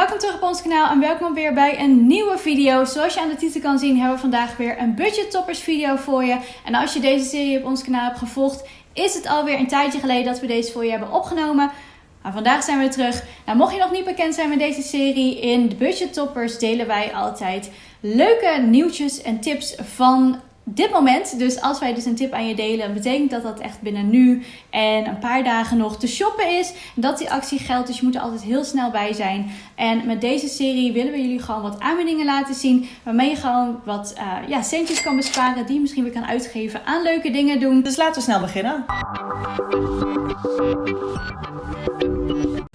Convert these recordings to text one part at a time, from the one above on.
welkom terug op ons kanaal en welkom weer bij een nieuwe video. Zoals je aan de titel kan zien hebben we vandaag weer een budget toppers video voor je. En als je deze serie op ons kanaal hebt gevolgd, is het alweer een tijdje geleden dat we deze voor je hebben opgenomen. Maar vandaag zijn we terug. Nou, mocht je nog niet bekend zijn met deze serie, in de budget toppers delen wij altijd leuke nieuwtjes en tips van dit moment. Dus als wij dus een tip aan je delen, betekent dat dat echt binnen nu en een paar dagen nog te shoppen is. Dat die actie geldt, dus je moet er altijd heel snel bij zijn. En met deze serie willen we jullie gewoon wat aanbiedingen laten zien. Waarmee je gewoon wat uh, ja, centjes kan besparen die je misschien weer kan uitgeven aan leuke dingen doen. Dus laten we snel beginnen.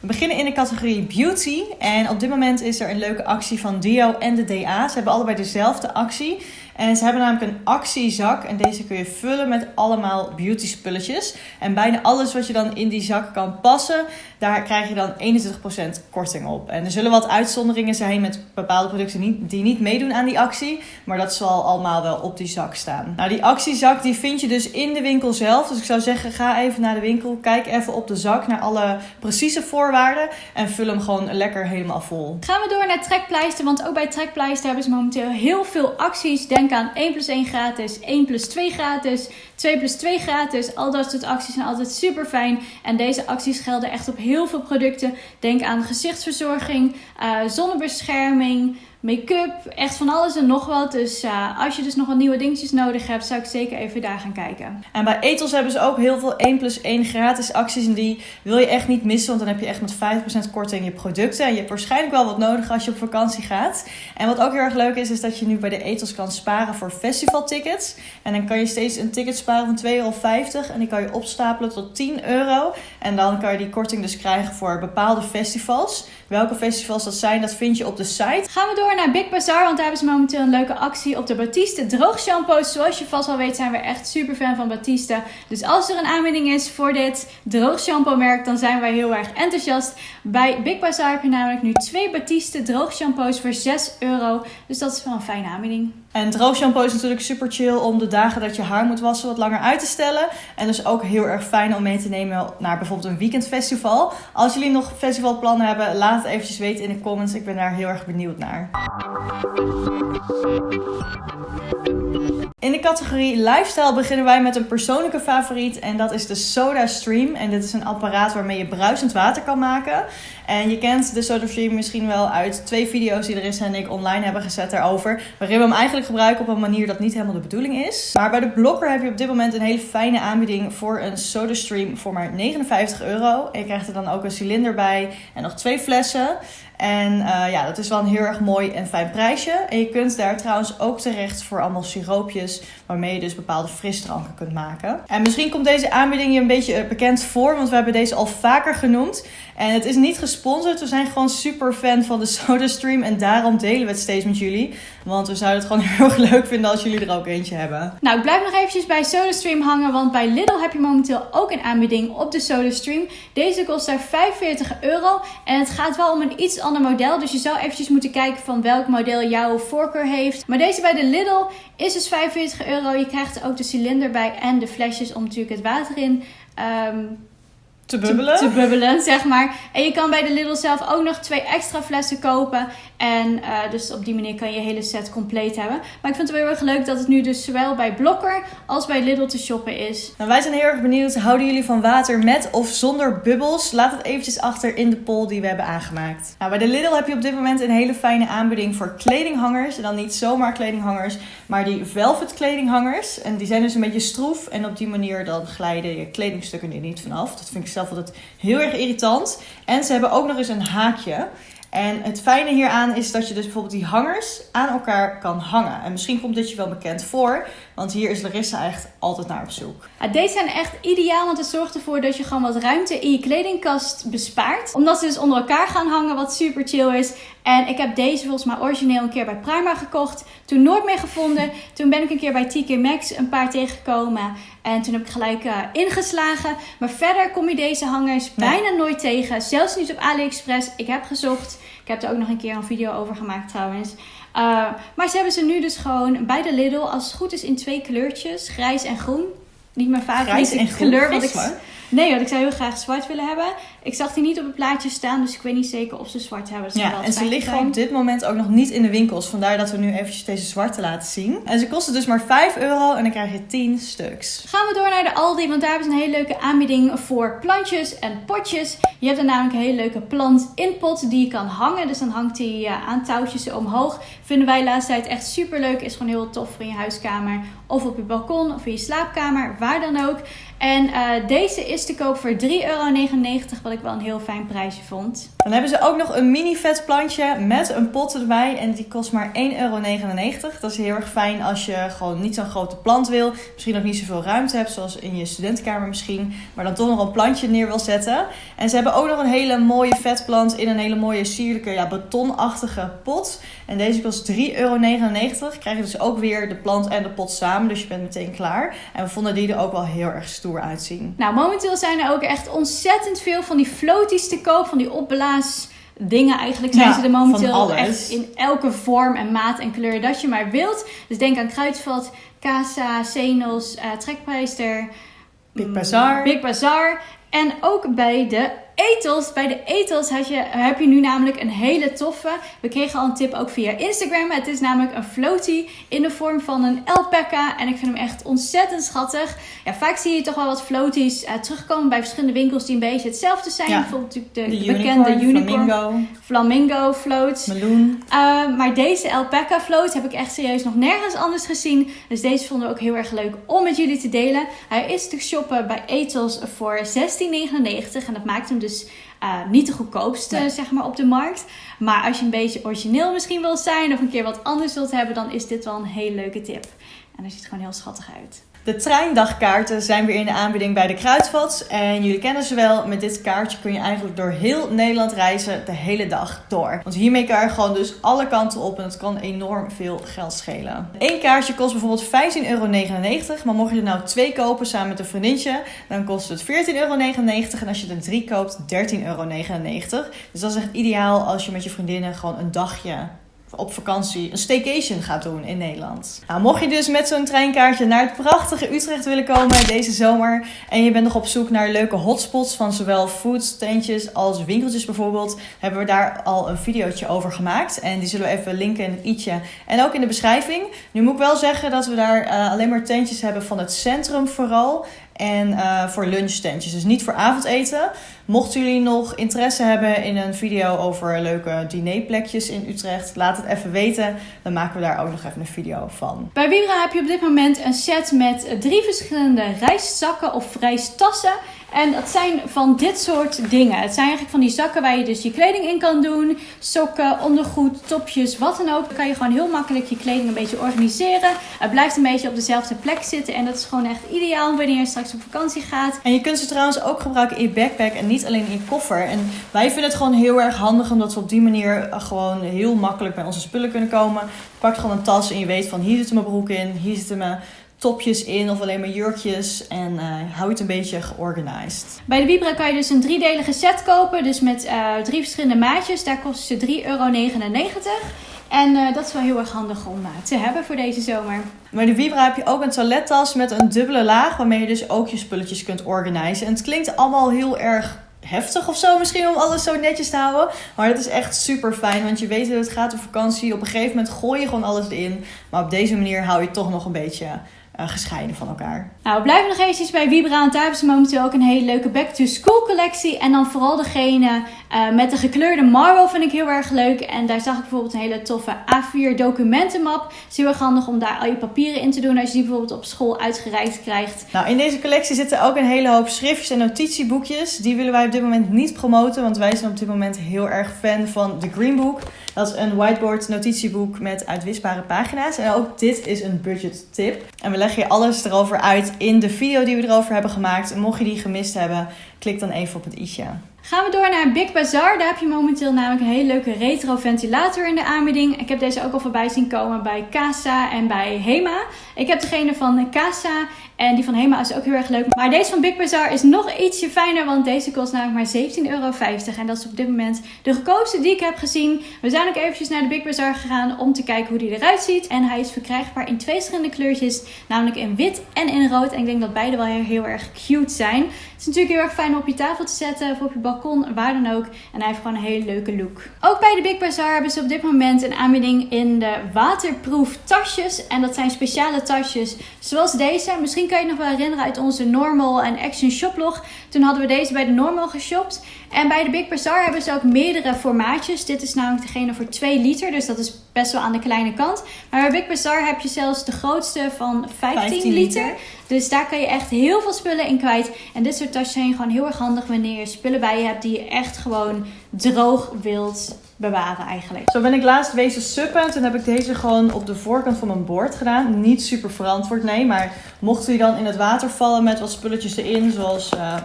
We beginnen in de categorie beauty. En op dit moment is er een leuke actie van Dio en de DA. Ze hebben allebei dezelfde actie. En ze hebben namelijk een actiezak. En deze kun je vullen met allemaal beauty spulletjes. En bijna alles wat je dan in die zak kan passen, daar krijg je dan 21% korting op. En er zullen wat uitzonderingen zijn met bepaalde producten die niet meedoen aan die actie. Maar dat zal allemaal wel op die zak staan. Nou, die actiezak die vind je dus in de winkel zelf. Dus ik zou zeggen, ga even naar de winkel. Kijk even op de zak naar alle precieze voorwaarden. En vul hem gewoon lekker helemaal vol. Gaan we door naar Trekpleister. Want ook bij Trekpleister hebben ze momenteel heel veel acties. Denk aan 1 plus 1 gratis, 1 plus 2 gratis, 2 plus 2 gratis. Al dat soort acties zijn altijd super fijn. En deze acties gelden echt op heel veel producten. Denk aan gezichtsverzorging, uh, zonnebescherming make-up, echt van alles en nog wat. Dus uh, als je dus nog wat nieuwe dingetjes nodig hebt, zou ik zeker even daar gaan kijken. En bij Ethos hebben ze ook heel veel 1 plus 1 gratis acties. En die wil je echt niet missen, want dan heb je echt met 5% korting je producten. En je hebt waarschijnlijk wel wat nodig als je op vakantie gaat. En wat ook heel erg leuk is, is dat je nu bij de Ethos kan sparen voor festivaltickets. En dan kan je steeds een ticket sparen van 2,50 euro. En die kan je opstapelen tot 10 euro. En dan kan je die korting dus krijgen voor bepaalde festivals. Welke festivals dat zijn, dat vind je op de site. Gaan we door naar Big Bazaar, want daar hebben ze momenteel een leuke actie op de Batiste droogshampoos. Zoals je vast wel weet zijn we echt super fan van Batiste. Dus als er een aanbieding is voor dit droogshampoo merk, dan zijn wij heel erg enthousiast. Bij Big Bazaar heb je namelijk nu twee Batiste droogshampoos voor 6 euro. Dus dat is wel een fijne aanbieding. En droogshampoo is natuurlijk super chill om de dagen dat je haar moet wassen wat langer uit te stellen. En dus ook heel erg fijn om mee te nemen naar bijvoorbeeld een weekendfestival. Als jullie nog festivalplannen hebben, laat het eventjes weten in de comments. Ik ben daar heel erg benieuwd naar. In de categorie lifestyle beginnen wij met een persoonlijke favoriet en dat is de Soda Stream. En dit is een apparaat waarmee je bruisend water kan maken. En je kent de Soda Stream misschien wel uit twee video's die Larissa en ik online hebben gezet daarover. Waarin we hem eigenlijk gebruiken op een manier dat niet helemaal de bedoeling is. Maar bij de Blokker heb je op dit moment een hele fijne aanbieding voor een Soda Stream voor maar 59 euro. En je krijgt er dan ook een cilinder bij en nog twee flessen. En uh, ja, dat is wel een heel erg mooi en fijn prijsje. En je kunt daar trouwens ook terecht voor allemaal siroopjes, waarmee je dus bepaalde frisdranken kunt maken. En misschien komt deze aanbieding je een beetje eh, bekend voor, want we hebben deze al vaker genoemd. En het is niet gesponsord, we zijn gewoon super fan van de SodaStream en daarom delen we het steeds met jullie. Want we zouden het gewoon heel erg leuk vinden als jullie er ook eentje hebben. Nou, ik blijf nog eventjes bij SodaStream hangen, want bij Lidl heb je momenteel ook een aanbieding op de SodaStream. Deze kost daar 45 euro en het gaat wel om een iets ander model. Dus je zou eventjes moeten kijken van welk model jouw voorkeur heeft. Maar deze bij de Lidl is dus 45 euro. Je krijgt er ook de cilinder bij en de flesjes om natuurlijk het water in um, te bubbelen. Te, bubbelen, zeg maar. En je kan bij de Lidl zelf ook nog twee extra flessen kopen. En uh, dus op die manier kan je je hele set compleet hebben. Maar ik vind het wel heel erg leuk dat het nu dus zowel bij Blokker als bij Lidl te shoppen is. Nou, wij zijn heel erg benieuwd. Houden jullie van water met of zonder bubbels? Laat het eventjes achter in de poll die we hebben aangemaakt. Nou, bij de Lidl heb je op dit moment een hele fijne aanbieding voor kledinghangers. En dan niet zomaar kledinghangers, maar die velvet kledinghangers. En die zijn dus een beetje stroef. En op die manier dan glijden je kledingstukken er niet vanaf. Dat vind ik zelf altijd heel erg irritant. En ze hebben ook nog eens een haakje. En het fijne hieraan is dat je dus bijvoorbeeld die hangers aan elkaar kan hangen. En misschien komt dit je wel bekend voor, want hier is Larissa echt altijd naar op zoek. Ja, deze zijn echt ideaal, want het zorgt ervoor dat je gewoon wat ruimte in je kledingkast bespaart. Omdat ze dus onder elkaar gaan hangen, wat super chill is. En ik heb deze volgens mij origineel een keer bij Prima gekocht. Toen nooit meer gevonden. Toen ben ik een keer bij TK Maxx een paar tegengekomen. En toen heb ik gelijk uh, ingeslagen. Maar verder kom je deze hangers bijna nooit tegen. Zelfs niet op AliExpress. Ik heb gezocht. Ik heb er ook nog een keer een video over gemaakt trouwens. Uh, maar ze hebben ze nu dus gewoon bij de Lidl, als het goed is, in twee kleurtjes. Grijs en groen. Niet mijn favoriete kleur. Wat ik, Nee, want ik zou heel graag zwart willen hebben. Ik zag die niet op het plaatje staan, dus ik weet niet zeker of ze zwart hebben. Zou Ja, en ze liggen zijn. op dit moment ook nog niet in de winkels. Vandaar dat we nu eventjes deze zwarte laten zien. En ze kosten dus maar 5 euro en dan krijg je 10 stuks. Gaan we door naar de Aldi, want daar hebben ze een hele leuke aanbieding voor plantjes en potjes. Je hebt er namelijk een hele leuke plant in pot die je kan hangen. Dus dan hangt die ja, aan touwtjes omhoog. Vinden wij de laatste tijd echt super leuk. Is gewoon heel tof voor in je huiskamer of op je balkon of in je slaapkamer, waar dan ook. En eh, deze is te koop voor 3,99 euro, wat ik wel een heel fijn prijsje vond. Dan hebben ze ook nog een mini vet plantje met een pot erbij. En die kost maar 1,99 euro. Dat is heel erg fijn als je gewoon niet zo'n grote plant wil. Misschien ook niet zoveel ruimte hebt, zoals in je studentenkamer misschien. Maar dan toch nog een plantje neer wil zetten. En ze hebben ook nog een hele mooie vetplant in een hele mooie sierlijke ja, betonachtige pot. En deze kost 3,99 euro. Krijg je dus ook weer de plant en de pot samen. Dus je bent meteen klaar. En we vonden die er ook wel heel erg stoer uitzien. Nou, momenteel zijn er ook echt ontzettend veel van die floaties te koop, van die dingen. Eigenlijk zijn Ja, ze er momenteel echt in elke vorm en maat en kleur dat je maar wilt. Dus denk aan Kruidvat, Casa, Zenos, eh Trekpleister, Big mm, Bazaar. Big Bazaar. En ook bij de etels. Bij de etels had je, heb je nu namelijk een hele toffe. We kregen al een tip ook via Instagram. Het is namelijk een floatie in de vorm van een alpaca. En ik vind hem echt ontzettend schattig. Ja, vaak zie je toch wel wat floaties eh, terugkomen bij verschillende winkels die een beetje hetzelfde zijn. Ja. Bijvoorbeeld natuurlijk de, De de bekende unicorn, flamingo, flamingo floats. meloen. Uh, maar deze alpaca float heb ik echt serieus nog nergens anders gezien. Dus deze vonden we ook heel erg leuk om met jullie te delen. Hij is te shoppen bij Ethos voor 16,99. En dat maakt hem dus uh, niet de goedkoopste Nee. zeg maar, op de markt. Maar als je een beetje origineel misschien wil zijn of een keer wat anders wilt hebben, dan is dit wel een hele leuke tip. En hij ziet gewoon heel schattig uit. De treindagkaarten zijn weer in de aanbieding bij de Kruidvat. En jullie kennen ze wel. Met dit kaartje kun je eigenlijk door heel Nederland reizen de hele dag door. Want hiermee kan je gewoon dus alle kanten op en het kan enorm veel geld schelen. Eén kaartje kost bijvoorbeeld 15,99 euro. Maar mocht je er nou twee kopen samen met een vriendinnetje, dan kost het 14,99 euro. En als je er drie koopt, 13,99 euro. Dus dat is echt ideaal als je met je vriendinnen gewoon een dagje op vakantie een staycation gaat doen in Nederland. Nou, mocht je dus met zo'n treinkaartje naar het prachtige Utrecht willen komen deze zomer en je bent nog op zoek naar leuke hotspots van zowel foodtentjes als winkeltjes bijvoorbeeld, hebben we daar al een videootje over gemaakt en die zullen we even linken in het i'tje en ook in de beschrijving. Nu moet ik wel zeggen dat we daar eh, alleen maar tentjes hebben van het centrum vooral en eh, voor lunchtentjes, dus niet voor avondeten. Mochten jullie nog interesse hebben in een video over leuke dinerplekjes in Utrecht, laat het even weten. Dan maken we daar ook nog even een video van. Bij Vibra heb je op dit moment een set met drie verschillende reiszakken of reistassen. En dat zijn van dit soort dingen. Het zijn eigenlijk van die zakken waar je dus je kleding in kan doen. Sokken, ondergoed, topjes, wat dan ook. Dan kan je gewoon heel makkelijk je kleding een beetje organiseren. Het blijft een beetje op dezelfde plek zitten. En dat is gewoon echt ideaal wanneer je straks op vakantie gaat. En je kunt ze trouwens ook gebruiken in je backpack en niet alleen in je koffer. En wij vinden het gewoon heel erg handig omdat we op die manier eh, gewoon heel makkelijk bij onze spullen kunnen komen. Je pakt gewoon een tas en je weet van hier zitten mijn broek in, hier zitten mijn topjes in of alleen maar jurkjes. En eh hou het een beetje georganized. Bij de Vibra kan je dus een driedelige set kopen. Dus met eh, drie verschillende maatjes. Daar kosten ze 3,99 euro. En dat is wel heel erg handig om te hebben voor deze zomer. Bij de Vibra heb je ook een toilettas met een dubbele laag waarmee je dus ook je spulletjes kunt organisen. En het klinkt allemaal heel erg heftig of zo misschien om alles zo netjes te houden. Maar dat is echt super fijn, want je weet hoe het gaat op vakantie. Op een gegeven moment gooi je gewoon alles erin. Maar op deze manier hou je toch nog een beetje eh, gescheiden van elkaar. Nou, we blijven nog eventjes bij Vibra. Want daar hebben ze momenteel ook een hele leuke back-to-school collectie. En dan vooral degene eh, met de gekleurde marble vind ik heel erg leuk. En daar zag ik bijvoorbeeld een hele toffe A4 documentenmap. Het is heel erg handig om daar al je papieren in te doen. Als je die bijvoorbeeld op school uitgereikt krijgt. Nou, in deze collectie zitten ook een hele hoop schriftjes en notitieboekjes. Die willen wij op dit moment niet promoten, want wij zijn op dit moment heel erg fan van The Green Book. Dat is een whiteboard notitieboek met uitwisbare pagina's. En ook dit is een budget tip. En we leggen je alles erover uit in de video die we erover hebben gemaakt. Mocht je die gemist hebben, klik dan even op het i'tje. Gaan we door naar Big Bazaar. Daar heb je momenteel namelijk een hele leuke retro ventilator in de aanbieding. Ik heb deze ook al voorbij zien komen bij Casa en bij Hema. Ik heb degene van Casa en die van Hema is ook heel erg leuk. Maar deze van Big Bazaar is nog ietsje fijner, want deze kost namelijk maar 17,50 euro. En dat is op dit moment de goedkoopste die ik heb gezien. We zijn ook eventjes naar de Big Bazaar gegaan om te kijken hoe die eruit ziet. En hij is verkrijgbaar in twee verschillende kleurtjes, namelijk in wit en in rood. En ik denk dat beide wel heel, heel erg cute zijn. Het is natuurlijk heel erg fijn om op je tafel te zetten of op je balkon, waar dan ook. En hij heeft gewoon een hele leuke look. Ook bij de Big Bazaar hebben ze op dit moment een aanbieding in de waterproof tasjes. En dat zijn speciale tasjes zoals deze. Misschien kan je het nog wel herinneren uit onze Normal en Action Shoplog. Toen hadden we deze bij de Normal geshopt. En bij de Big Bazaar hebben ze ook meerdere formaatjes. Dit is namelijk degene voor 2 liter, dus dat is best wel aan de kleine kant. Maar bij Big Bazaar heb je zelfs de grootste van 15, 15 liter. Dus daar kan je echt heel veel spullen in kwijt. En dit soort tasjes zijn gewoon heel erg handig wanneer je spullen bij je hebt die je echt gewoon droog wilt bewaren eigenlijk. Zo ben ik laatst wezen suppen. En toen heb ik deze gewoon op de voorkant van mijn bord gedaan. Niet super verantwoord, nee. Maar mochten die dan in het water vallen met wat spulletjes erin, zoals... Uh,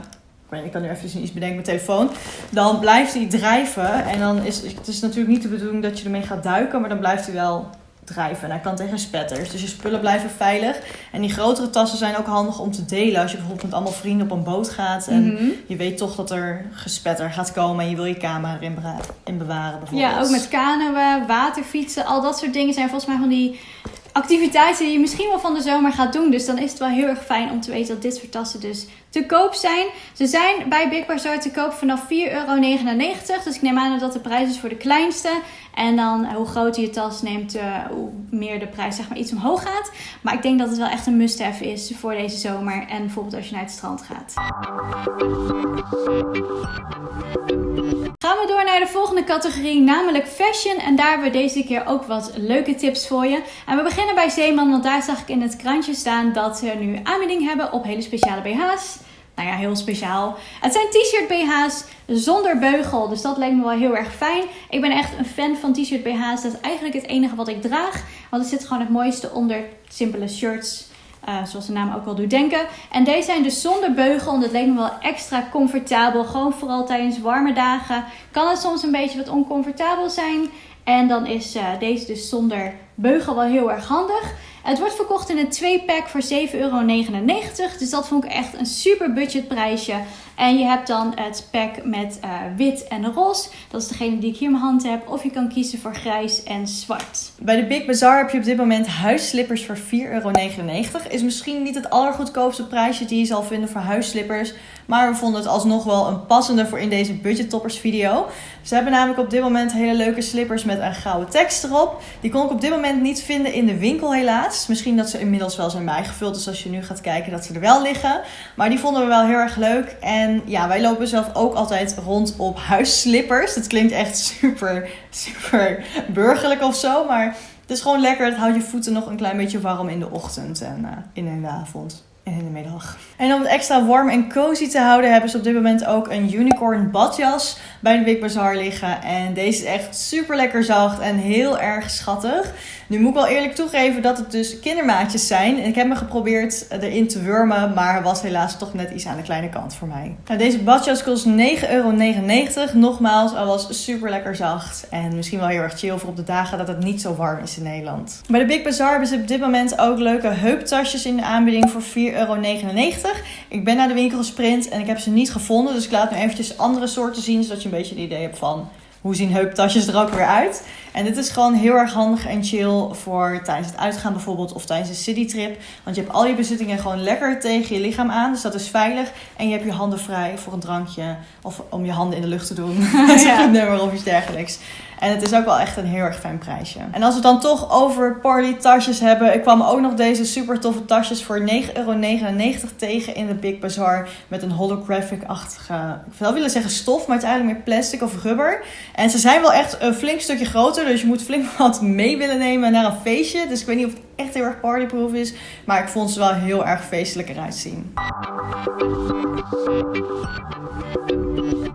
ik kan nu even iets bedenken met telefoon. Dan blijft hij drijven. En dan is het is natuurlijk niet de bedoeling dat je ermee gaat duiken. Maar dan blijft hij wel drijven. En hij kan tegen spetters. Dus je spullen blijven veilig. En die grotere tassen zijn ook handig om te delen. Als je bijvoorbeeld met allemaal vrienden op een boot gaat. En mhm. je weet toch dat er gespetter gaat komen. En je wil je camera erin in bewaren bijvoorbeeld. Ja, ook met kanoën, waterfietsen. Al dat soort dingen zijn volgens mij van die activiteiten die je misschien wel van de zomer gaat doen. Dus dan is het wel heel erg fijn om te weten dat dit soort tassen dus te koop zijn. Ze zijn bij Big Bazaar te koop vanaf 4,99 euro. Dus ik neem aan dat de prijs is voor de kleinste. En dan hoe groter je tas neemt, uh, hoe meer de prijs zeg maar iets omhoog gaat. Maar ik denk dat het wel echt een must-have is voor deze zomer. En bijvoorbeeld als je naar het strand gaat. Gaan we door naar de volgende categorie, namelijk fashion. En daar hebben we deze keer ook wat leuke tips voor je. En we beginnen bij Zeeman, want daar zag ik in het krantje staan dat ze nu aanbieding hebben op hele speciale BH's nou ja, heel speciaal. Het zijn t-shirt BH's zonder beugel. Dus dat lijkt me wel heel erg fijn. Ik ben echt een fan van t-shirt BH's. Dat is eigenlijk het enige wat ik draag. Want er zit gewoon het mooiste onder simpele shirts. Uh, zoals de naam ook al doet denken. En deze zijn dus zonder beugel. En dat lijkt me wel extra comfortabel. Gewoon vooral tijdens warme dagen. Kan het soms een beetje wat oncomfortabel zijn. En dan is uh, deze dus zonder beugel wel heel erg handig. Het wordt verkocht in een 2-pack voor 7,99 euro. Dus dat vond ik echt een super budgetprijsje. En je hebt dan het pack met uh, wit en roze. Dat is degene die ik hier in mijn hand heb. Of je kan kiezen voor grijs en zwart. Bij de Big Bazaar heb je op dit moment huisslippers voor 4,99 euro. Is misschien niet het allergoedkoopste prijsje die je zal vinden voor huisslippers. Maar we vonden het alsnog wel een passende voor in deze budget toppers video. Ze hebben namelijk op dit moment hele leuke slippers met een gouden tekst erop. Die kon ik op dit moment niet vinden in de winkel helaas. Misschien dat ze inmiddels wel zijn bijgevuld. Dus als je nu gaat kijken dat ze er wel liggen. Maar die vonden we wel heel erg leuk. En ja, wij lopen zelf ook altijd rond op huisslippers. Dat klinkt echt super, super burgerlijk of zo. Maar het is gewoon lekker. Het houdt je voeten nog een klein beetje warm in de ochtend en uh, in de avond en in de middag. En om het extra warm en cozy te houden, hebben ze op dit moment ook een unicorn badjas bij de Big Bazaar liggen. En deze is echt super lekker zacht en heel erg schattig. Nu moet ik wel eerlijk toegeven dat het dus kindermaatjes zijn. En ik heb me geprobeerd erin te wurmen, maar was helaas toch net iets aan de kleine kant voor mij. Nou, deze badjas kost 9,99 euro. Nogmaals, hij was super lekker zacht. En misschien wel heel erg chill voor op de dagen dat het niet zo warm is in Nederland. Bij de Big Bazaar hebben ze op dit moment ook leuke heuptasjes in de aanbieding voor 4,99 euro. Ik ben naar de winkel gesprint en ik heb ze niet gevonden. Dus ik laat nu eventjes andere soorten zien, zodat je een beetje een idee hebt van hoe zien heuptasjes er ook weer uit. En dit is gewoon heel erg handig en chill voor tijdens het uitgaan bijvoorbeeld of tijdens een citytrip. Want je hebt al je bezittingen gewoon lekker tegen je lichaam aan. Dus dat is veilig. En je hebt je handen vrij voor een drankje of om je handen in de lucht te doen. ja. een nummer of iets dergelijks. En het is ook wel echt een heel erg fijn prijsje. En als we het dan toch over party tasjes hebben. Ik kwam ook nog deze super toffe tasjes voor 9,99 euro tegen in de Big Bazaar. Met een holographic-achtige, ik wil willen zeggen stof, maar het is eigenlijk meer plastic of rubber. En ze zijn wel echt een flink stukje groter. Dus je moet flink wat mee willen nemen naar een feestje. Dus ik weet niet of het echt heel erg partyproof is. Maar ik vond ze wel heel erg feestelijk eruit zien.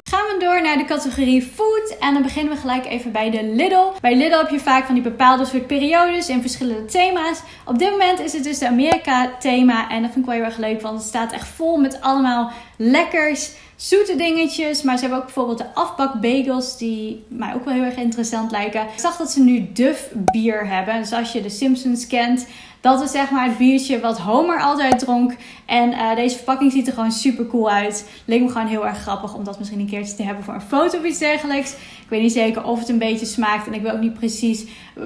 Gaan we door naar de categorie food. En dan beginnen we gelijk even bij de Lidl. Bij Lidl heb je vaak van die bepaalde soort periodes in verschillende thema's. Op dit moment is het dus de Amerika thema. En dat vind ik wel heel erg leuk, want het staat echt vol met allemaal lekkers zoete dingetjes. Maar ze hebben ook bijvoorbeeld de afbakbagels die mij ook wel heel erg interessant lijken. Ik zag dat ze nu Duff bier hebben. Dus als je de Simpsons kent, Dat is zeg maar het biertje wat Homer altijd dronk. En uh, deze verpakking ziet er gewoon super cool uit. Leek me gewoon heel erg grappig om dat misschien een keertje te hebben voor een foto of iets dergelijks. Ik weet niet zeker of het een beetje smaakt. En ik wil ook niet precies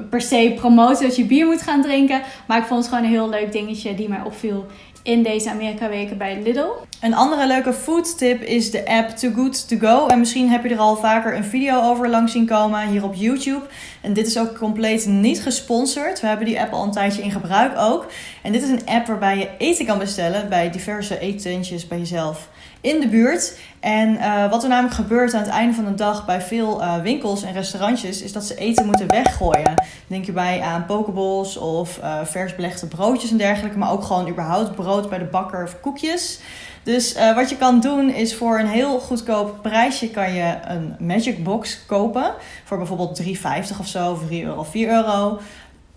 per se promoten dat je bier moet gaan drinken. Maar ik vond het gewoon een heel leuk dingetje die mij opviel in deze Amerika weken bij Lidl. Een andere leuke food tip is de app Too Good To Go. En misschien heb je er al vaker een video over langs zien komen hier op YouTube. En dit is ook compleet niet gesponsord. We hebben die app al een tijdje in gebruik ook. En dit is een app waarbij je eten kan bestellen bij diverse eetentjes bij jezelf in de buurt. En uh, wat er namelijk gebeurt aan het einde van de dag bij veel uh, winkels en restaurantjes, is dat ze eten moeten weggooien. Denk je bij aan pokeballs of uh, vers belegde broodjes en dergelijke, maar ook gewoon überhaupt brood bij de bakker of koekjes. Dus wat je kan doen is voor een heel goedkoop prijsje kan je een Magic Box kopen. Voor bijvoorbeeld 3,50 of zo, of 3 euro, 4 euro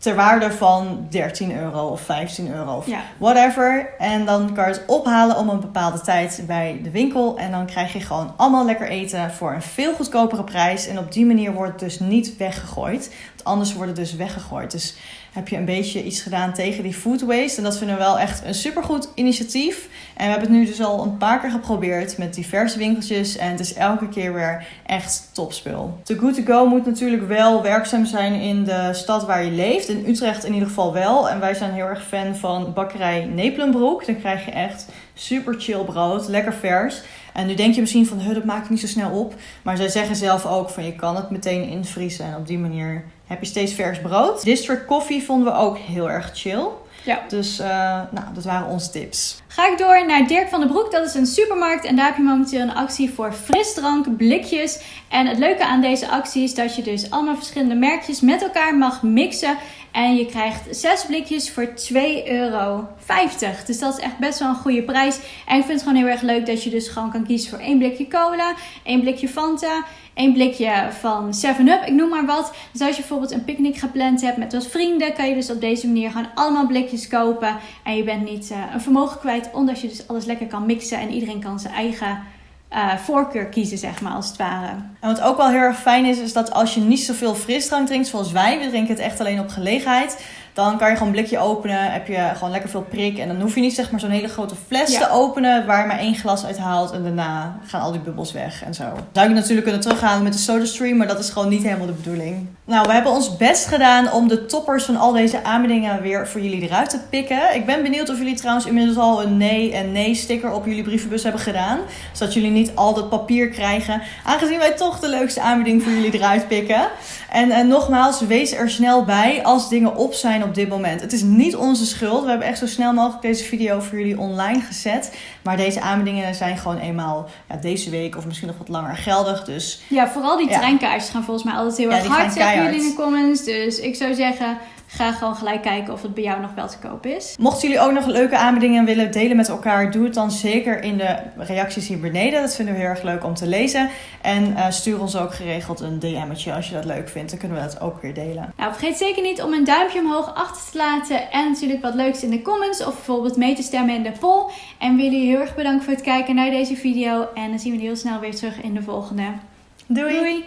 ter waarde van 13 euro of 15 euro of whatever. En dan kan je het ophalen om een bepaalde tijd bij de winkel. En dan krijg je gewoon allemaal lekker eten voor een veel goedkopere prijs. En op die manier wordt het dus niet weggegooid. Want anders wordt het dus weggegooid. Dus heb je een beetje iets gedaan tegen die food waste. En dat vinden we wel echt een supergoed initiatief. En we hebben het nu dus al een paar keer geprobeerd met diverse winkeltjes. En het is elke keer weer echt topspul. The Good To Go moet natuurlijk wel werkzaam zijn in de stad waar je leeft. In Utrecht in ieder geval wel. En wij zijn heel erg fan van bakkerij Nepelenbroek. Dan krijg je echt super chill brood, lekker vers. En nu denk je misschien van, dat maak ik niet zo snel op. Maar zij zeggen zelf ook van, je kan het meteen invriezen. En op die manier heb je steeds vers brood. District Coffee vonden we ook heel erg chill. Ja. Dus uh, nou, dat waren onze tips. Ga ik door naar Dirk van den Broek. Dat is een supermarkt en daar heb je momenteel een actie voor frisdrank, blikjes. En het leuke aan deze actie is dat je dus allemaal verschillende merkjes met elkaar mag mixen. En je krijgt 6 blikjes voor 2,50 euro. Dus dat is echt best wel een goede prijs. En ik vind het gewoon heel erg leuk dat je dus gewoon kan kiezen voor één blikje cola, één blikje Fanta, één blikje van 7-Up, ik noem maar wat. Dus als je bijvoorbeeld een picknick gepland hebt met wat vrienden, kan je dus op deze manier gewoon allemaal blikjes kopen. En je bent niet uh, een vermogen kwijt, omdat je dus alles lekker kan mixen en iedereen kan zijn eigen uh, voorkeur kiezen, zeg maar, als het ware. En wat ook wel heel erg fijn is, is dat als je niet zoveel frisdrank drinkt zoals wij, we drinken het echt alleen op gelegenheid dan kan je gewoon een blikje openen. Heb je gewoon lekker veel prik. En dan hoef je niet zeg maar zo'n hele grote fles te openen. Waar je maar één glas uit haalt. En daarna gaan al die bubbels weg en zo. Zou je natuurlijk kunnen terughalen met de SodaStream. Maar dat is gewoon niet helemaal de bedoeling. Nou, we hebben ons best gedaan om de toppers van al deze aanbiedingen weer voor jullie eruit te pikken. Ik ben benieuwd of jullie trouwens inmiddels al een nee en nee sticker op jullie brievenbus hebben gedaan. Zodat jullie niet al dat papier krijgen. Aangezien wij toch de leukste aanbieding voor jullie eruit pikken. En, en nogmaals, wees er snel bij als dingen op zijn op dit moment. Het is niet onze schuld. We hebben echt zo snel mogelijk deze video voor jullie online gezet. Maar deze aanbiedingen zijn gewoon eenmaal ja, deze week of misschien nog wat langer geldig. Dus, ja, vooral die treinkaartjes gaan volgens mij altijd heel erg hard, jullie in de comments. Dus ik zou zeggen, ga gewoon gelijk kijken of het bij jou nog wel te koop is. Mochten jullie ook nog leuke aanbiedingen willen delen met elkaar, doe het dan zeker in de reacties hier beneden. Dat vinden we heel erg leuk om te lezen. En uh, stuur ons ook geregeld een DM'tje als je dat leuk vindt. Dan kunnen we dat ook weer delen. Nou, vergeet zeker niet om een duimpje omhoog achter te laten. En natuurlijk wat leuks in de comments. Of bijvoorbeeld mee te stemmen in de poll. En jullie heel erg bedanken voor het kijken naar deze video. En dan zien we jullie heel snel weer terug in de volgende. Doei. Doei.